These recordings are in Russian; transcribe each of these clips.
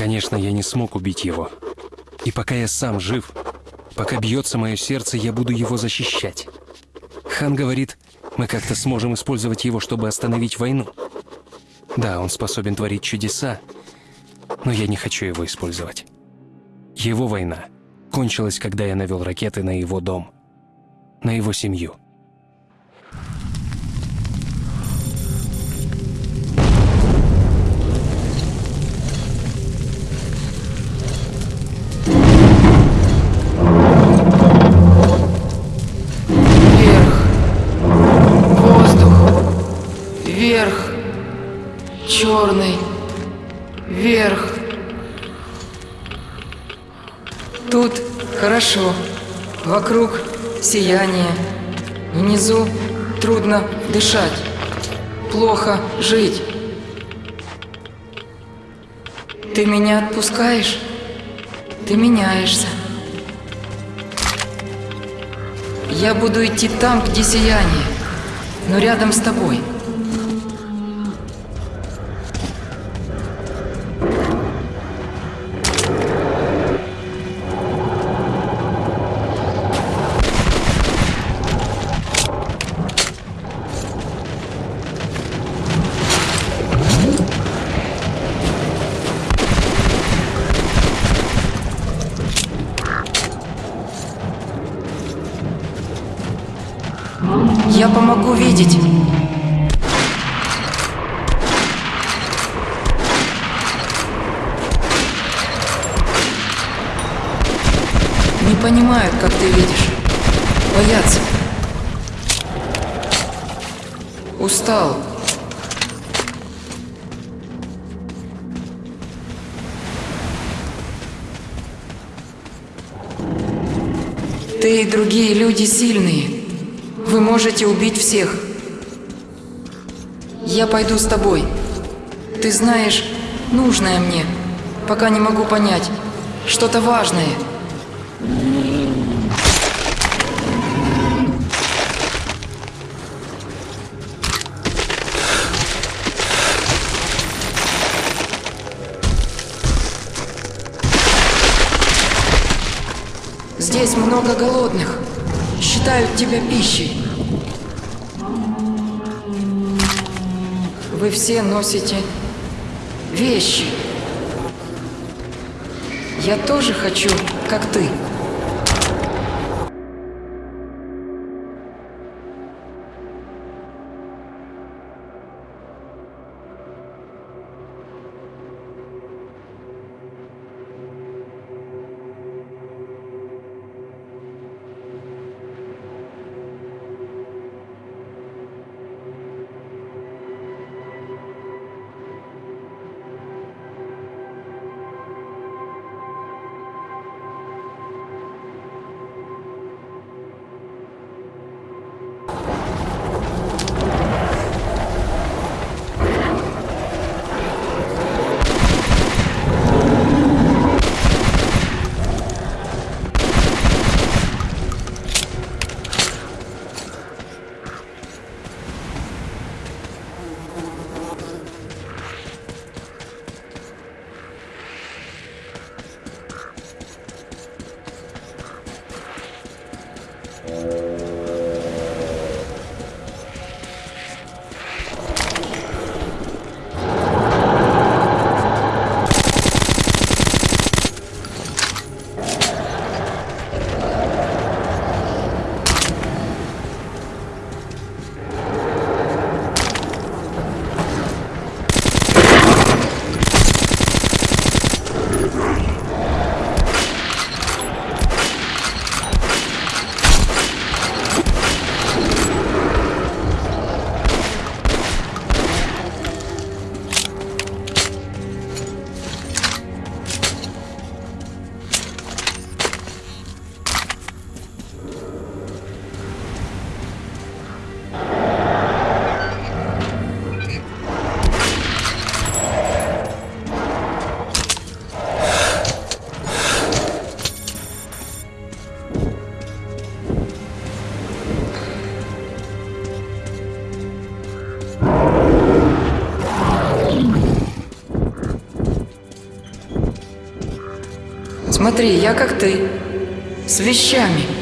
Конечно, я не смог убить его. И пока я сам жив, пока бьется мое сердце, я буду его защищать. Хан говорит, мы как-то сможем использовать его, чтобы остановить войну. Да, он способен творить чудеса, но я не хочу его использовать. Его война кончилась, когда я навел ракеты на его дом, на его семью. Сияние. Внизу трудно дышать. Плохо жить. Ты меня отпускаешь? Ты меняешься. Я буду идти там, где сияние, но рядом с тобой. Ты и другие люди сильные. Вы можете убить всех. Я пойду с тобой. Ты знаешь, нужное мне, пока не могу понять. Что-то важное. Много голодных. Считают тебя пищей. Вы все носите вещи. Я тоже хочу, как ты. Смотри, я как ты. С вещами.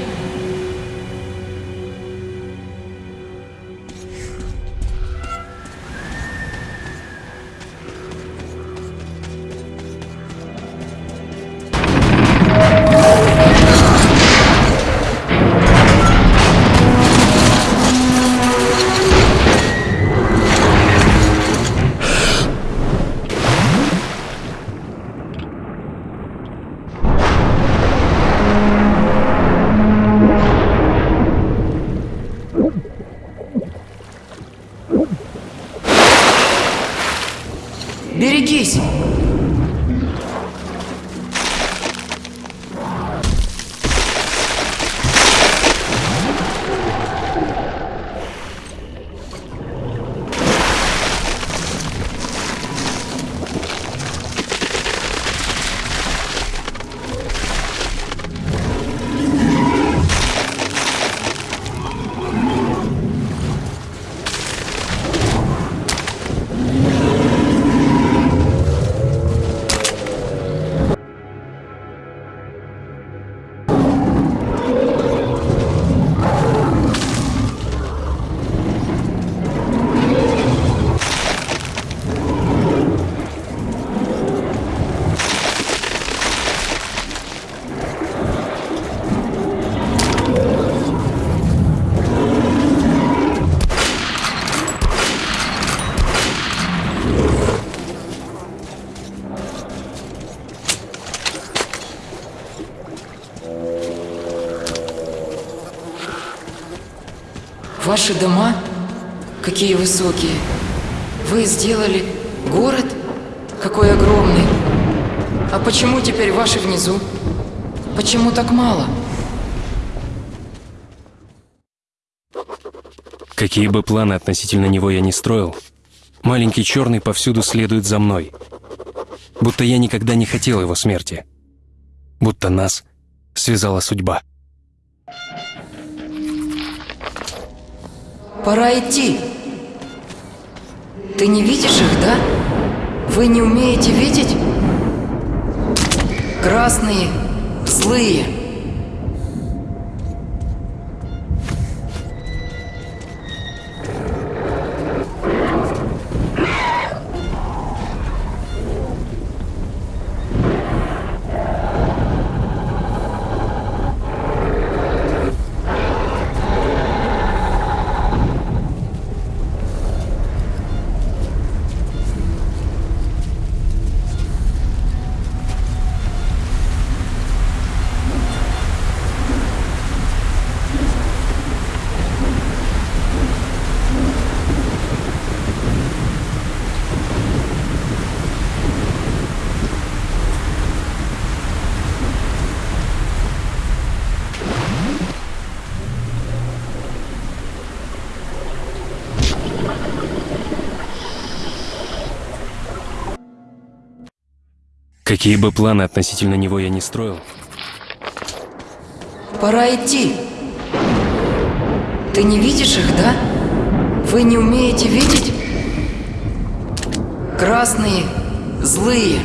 Ваши дома? Какие высокие. Вы сделали город? Какой огромный. А почему теперь ваши внизу? Почему так мало? Какие бы планы относительно него я ни строил, маленький черный повсюду следует за мной. Будто я никогда не хотел его смерти. Будто нас связала судьба. Пора идти. Ты не видишь их, да? Вы не умеете видеть? Красные, злые. Какие бы планы относительно него я ни строил, Пора идти. Ты не видишь их, да? Вы не умеете видеть? Красные, злые.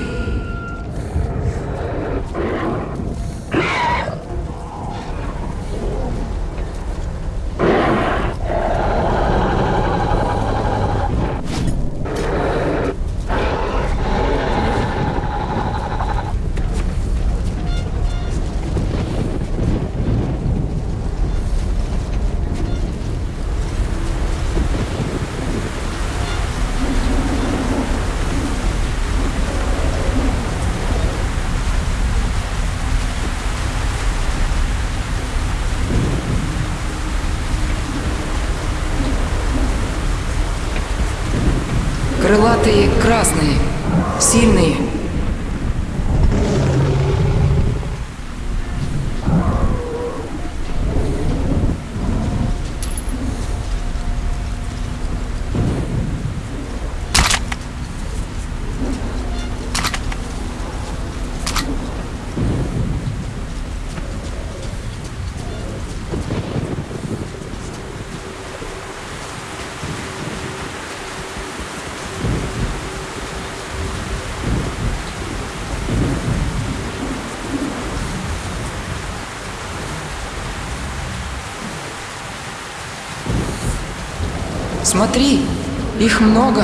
Смотри, их много.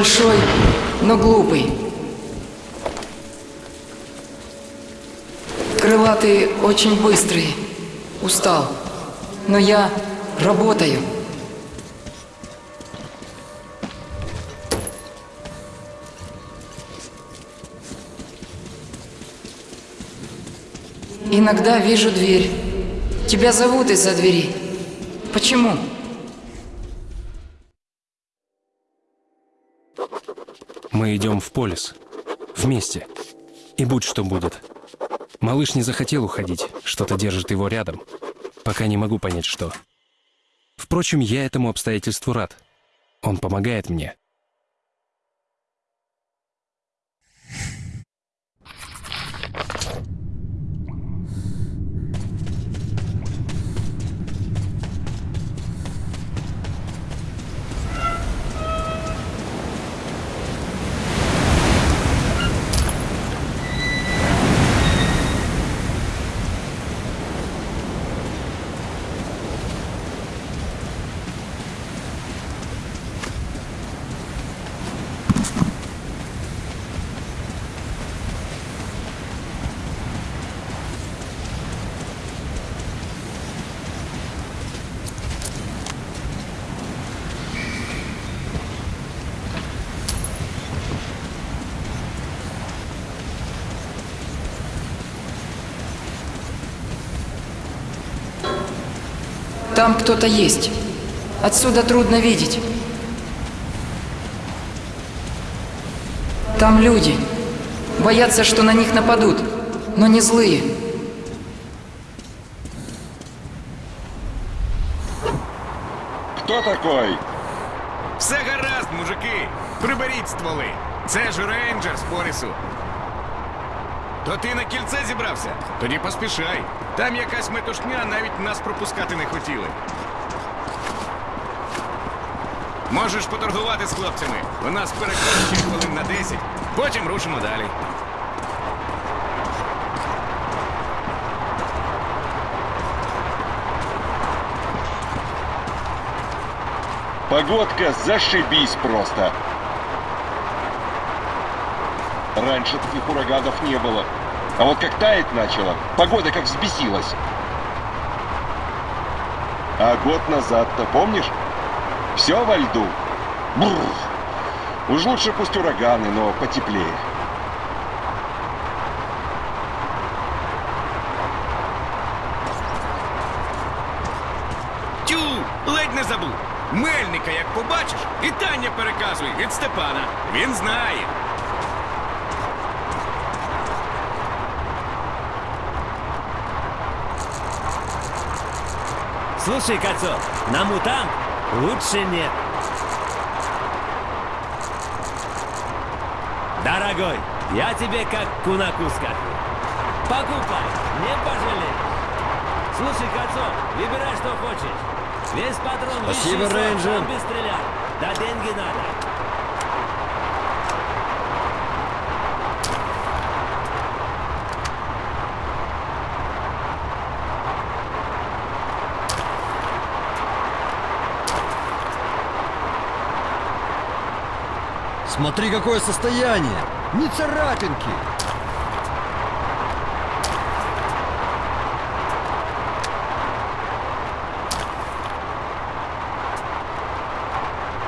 Большой, но глупый. Крылатый очень быстрый. Устал. Но я работаю. Иногда вижу дверь. Тебя зовут из-за двери. Почему? Идем в полис. Вместе. И будь что будет. Малыш не захотел уходить. Что-то держит его рядом. Пока не могу понять, что. Впрочем, я этому обстоятельству рад. Он помогает мне. Там кто-то есть. Отсюда трудно видеть. Там люди. Боятся, что на них нападут, но не злые. Кто такой? Все гаразд, мужики! Приберіть стволи! Це ж рейнджер з Порісу. То ти на кільце зібрався? Тоді поспішай. Там якась метушня навіть нас пропускати не хотіли. Можеш поторгувати з хлопцями. У нас переклад ще хвилин на 10. Потім рушимо далі. Погодка зашибись просто. Раньше таких ураганов не было. А вот как таять начало, погода как взбесилась. А год назад-то, помнишь? Все во льду. Бррр. Уж лучше пусть ураганы, но потеплее. Слушай, Кацо, на мутант лучше нет. Дорогой, я тебе как кунаку скажу. Покупай, не пожалеешь. Слушай, Кацо, выбирай, что хочешь. Весь патрон Спасибо, рейнджер. без стрелять. Да деньги надо. Смотри, какое состояние! Ни царапинки!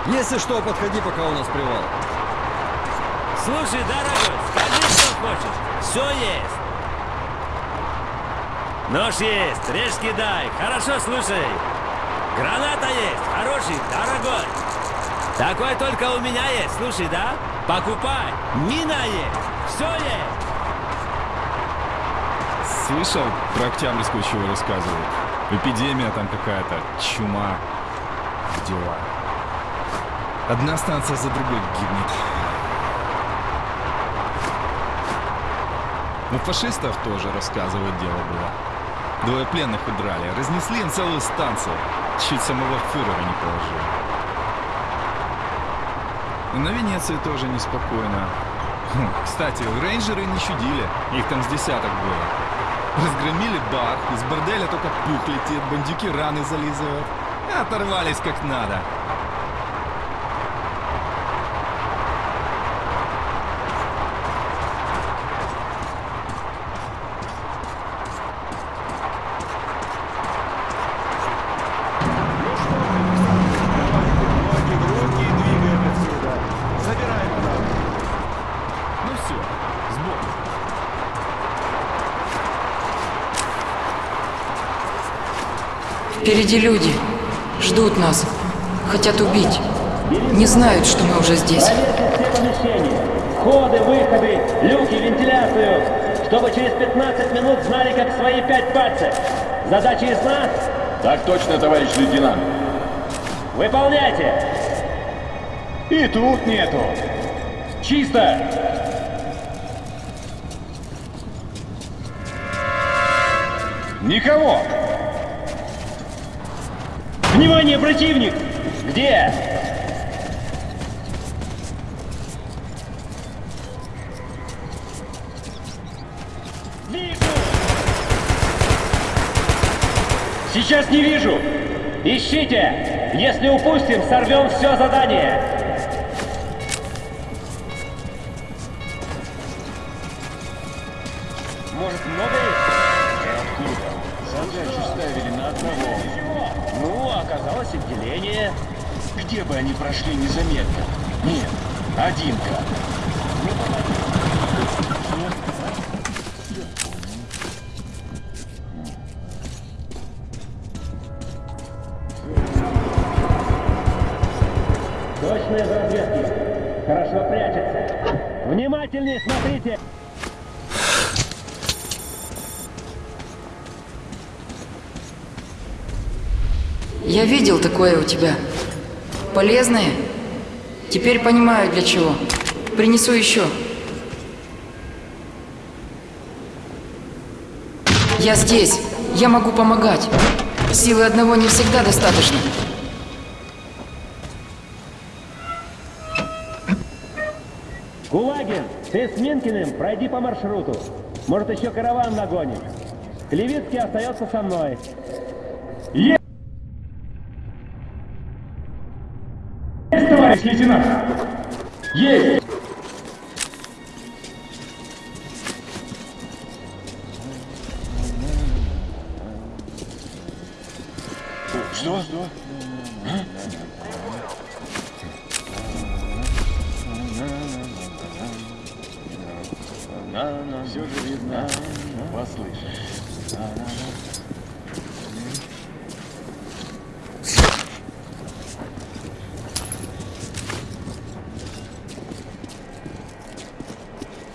Если что, подходи, пока у нас привал. Слушай, дорогой, скажи, что хочешь. Все есть. Нож есть, режь кидай. Хорошо, слушай. Граната есть, хороший, дорогой. Такой только у меня есть, слушай, да? Покупай. Мина есть, все есть. Слышал про Октябрьскую, чего рассказывают? Эпидемия там какая-то, чума. Дела. Одна станция за другой гибнет. У фашистов тоже, рассказывают, дело было. Двое пленных удрали, разнесли им целую станцию. Чуть самого фюрера не положили. На Венеции тоже неспокойно. Хм, Кстати, рейнджеры не чудили. Их там с десяток было. Разгромили бар, из борделя только пух летит, бандюки раны зализывают. И оторвались как надо. Ну все, сбор. Впереди люди. Ждут нас. Хотят убить. Не знают, что мы уже здесь. Все помещения. Входы, выходы, люки, вентиляцию. Чтобы через 15 минут знали, как свои пять пальцев. Задача ясна? Так точно, товарищ лейтенант. Выполняйте. И тут нету. Чисто. Никого. Внимание, противник! Где? Вижу! Сейчас не вижу! Ищите! Если упустим, сорвем все задание! прошли незаметно. Нет, одинка. кадр. Точные разведки. Хорошо прячется. Внимательнее смотрите. Я видел такое у тебя. Полезное? Теперь понимаю для чего. Принесу еще. Я здесь. Я могу помогать. Силы одного не всегда достаточно. Кулагин, ты с Минкиным пройди по маршруту. Может, еще караван нагонишь. Левицкий остается со мной. Есть, лейтенант! Есть!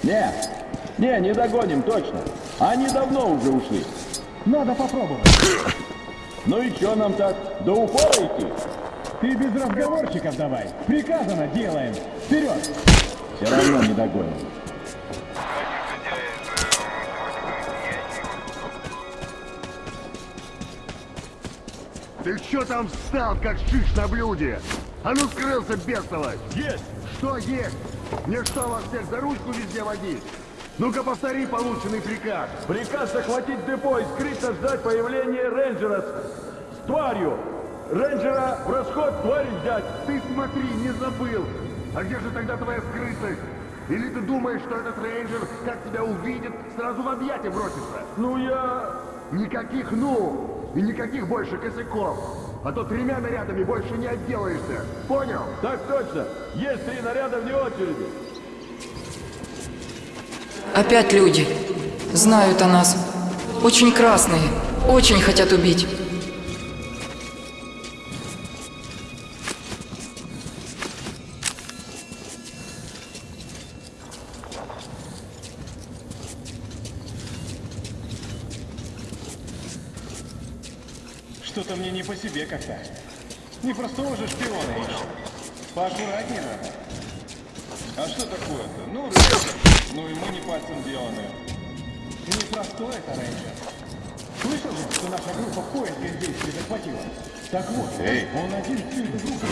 Не, не, не догоним точно. Они давно уже ушли. Надо попробовать. Ну и что нам так, до упора идти? Ты без разговорчиков давай. Приказано делаем. Вперед! Все равно не догоним. Ты что там встал, как шиш на блюде? А ну скрылся, бестолочь! Есть! Что есть? Мне что, вас всех за ручку везде водить? Ну-ка повтори полученный приказ. Приказ захватить депо и скрытно ждать появления рейнджера с, с тварью. Рейнджера в расход, тварь взять. Ты смотри, не забыл. А где же тогда твоя скрытность? Или ты думаешь, что этот рейнджер, как тебя увидит, сразу в объятия бросится? Ну я... Никаких «ну» и никаких больше косяков. А то тремя нарядами больше не отделаешься. Понял? Так точно. Есть три наряда вне очереди. Опять люди. Знают о нас. Очень красные. Очень хотят убить. По себе как-то. Не простого же шпиона ищем. Поаккуратнее надо. А что такое-то? Ну, рейнджер. Ну и мы не пальцем деланы. Не простой это рейнджер. Слышал же, что наша группа поиске здесь захватила? Так вот, Эй. он один всю эту группу...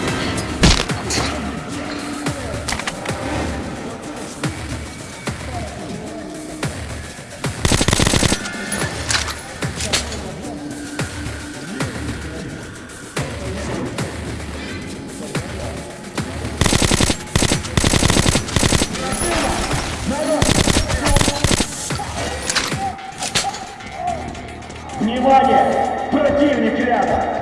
Внимание! Противник рядом!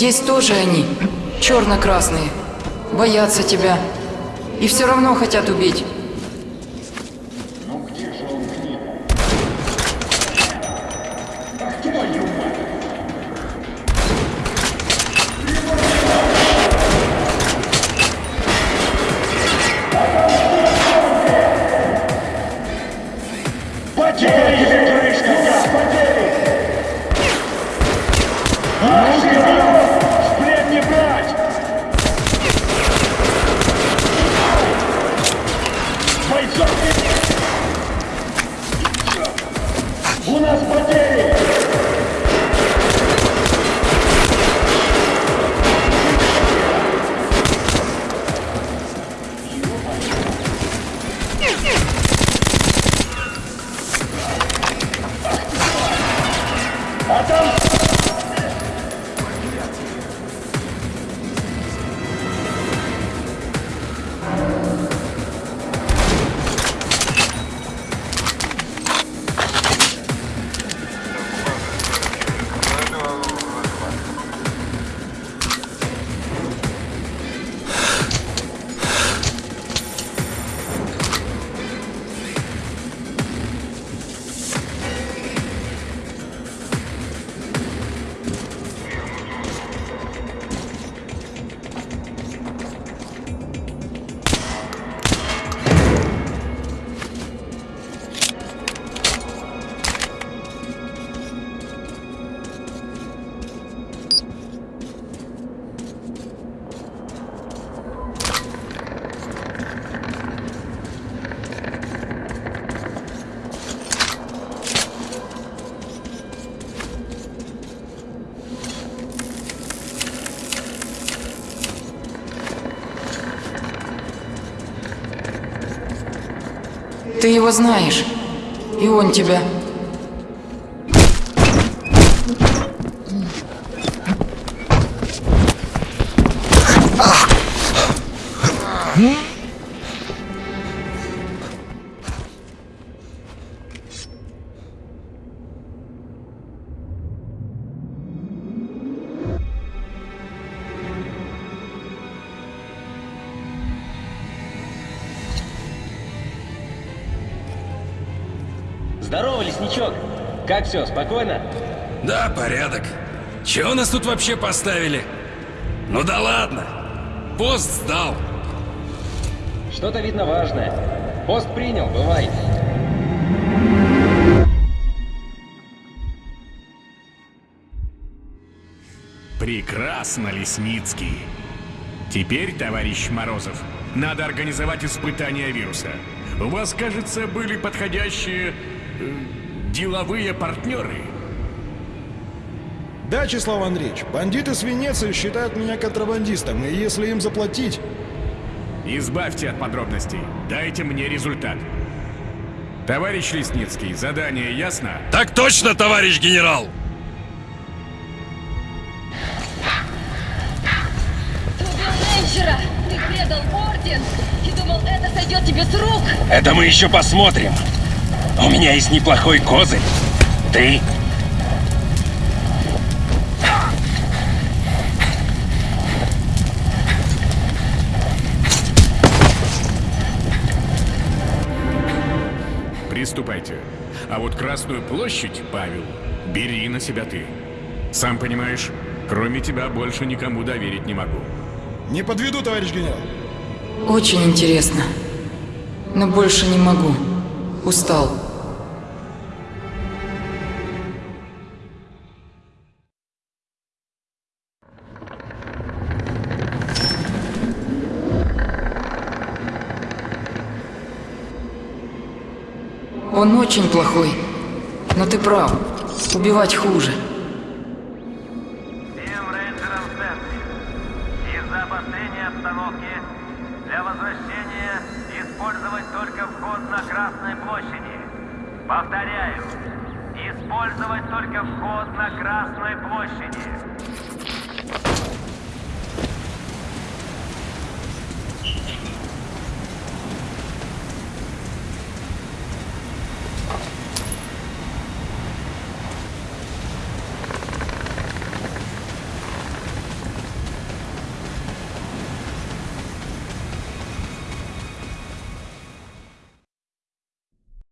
Здесь тоже они, черно-красные, боятся тебя. И все равно хотят убить. Его знаешь. И он тебя. Как все, спокойно? Да, порядок. Чего нас тут вообще поставили? Ну да ладно. Пост сдал. Что-то видно важное. Пост принял, бывай. Прекрасно, Лесницкий. Теперь, товарищ Морозов, надо организовать испытания вируса. У вас, кажется, были подходящие э, деловые партнеры. Да, Числав Андреевич, бандиты с Венеции считают меня контрабандистом, и если им заплатить... Избавьте от подробностей. Дайте мне результат. Товарищ Лесницкий, задание ясно? Так точно, товарищ генерал! Рейнджера! Ты предал орден! И думал, это сойдет тебе с рук! Это мы еще посмотрим. У меня есть неплохой козырь. Ты Приступайте. А вот Красную площадь, Павел, бери на себя ты. Сам понимаешь, кроме тебя больше никому доверить не могу. Не подведу, товарищ генерал. Очень интересно. Но больше не могу. Устал. Он очень плохой. Но ты прав. Убивать хуже.